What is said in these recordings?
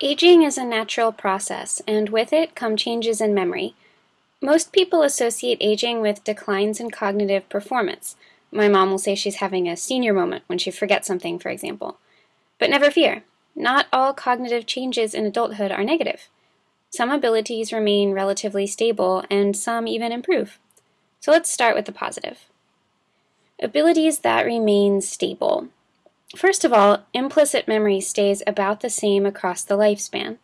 Aging is a natural process, and with it come changes in memory. Most people associate aging with declines in cognitive performance. My mom will say she's having a senior moment when she forgets something, for example. But never fear, not all cognitive changes in adulthood are negative. Some abilities remain relatively stable, and some even improve. So let's start with the positive. Abilities that remain stable. First of all, implicit memory stays about the same across the lifespan.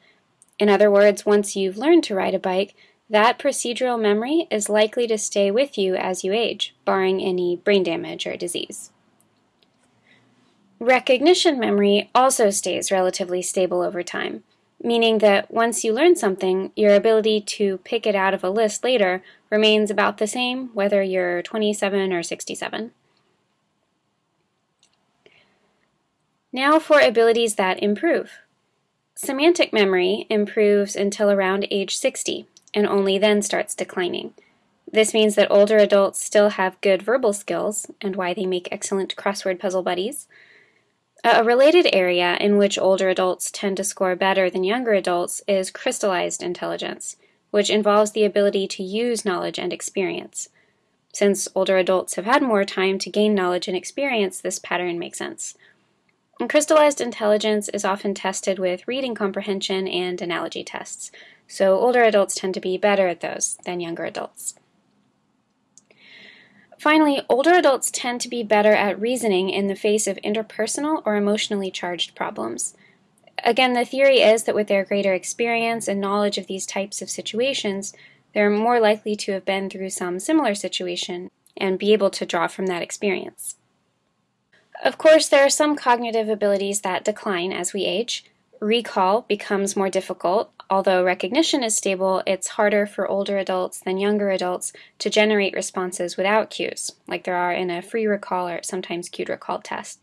In other words, once you've learned to ride a bike, that procedural memory is likely to stay with you as you age, barring any brain damage or disease. Recognition memory also stays relatively stable over time, meaning that once you learn something, your ability to pick it out of a list later remains about the same whether you're 27 or 67. Now for abilities that improve. Semantic memory improves until around age 60 and only then starts declining. This means that older adults still have good verbal skills and why they make excellent crossword puzzle buddies. A related area in which older adults tend to score better than younger adults is crystallized intelligence, which involves the ability to use knowledge and experience. Since older adults have had more time to gain knowledge and experience, this pattern makes sense. And crystallized intelligence is often tested with reading comprehension and analogy tests, so older adults tend to be better at those than younger adults. Finally, older adults tend to be better at reasoning in the face of interpersonal or emotionally charged problems. Again, the theory is that with their greater experience and knowledge of these types of situations, they're more likely to have been through some similar situation and be able to draw from that experience. Of course, there are some cognitive abilities that decline as we age. Recall becomes more difficult. Although recognition is stable, it's harder for older adults than younger adults to generate responses without cues, like there are in a free recall or sometimes cued recall test.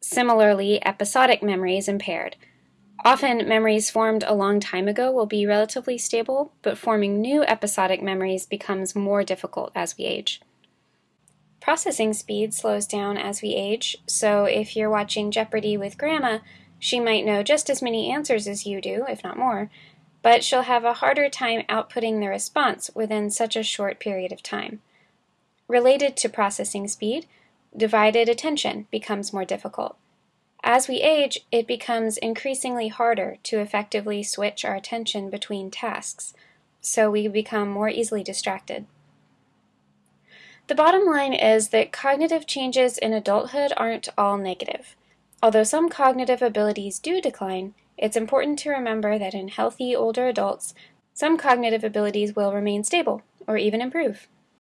Similarly, episodic memory is impaired. Often, memories formed a long time ago will be relatively stable, but forming new episodic memories becomes more difficult as we age. Processing speed slows down as we age, so if you're watching Jeopardy with Grandma, she might know just as many answers as you do, if not more, but she'll have a harder time outputting the response within such a short period of time. Related to processing speed, divided attention becomes more difficult. As we age, it becomes increasingly harder to effectively switch our attention between tasks, so we become more easily distracted. The bottom line is that cognitive changes in adulthood aren't all negative. Although some cognitive abilities do decline, it's important to remember that in healthy older adults, some cognitive abilities will remain stable or even improve.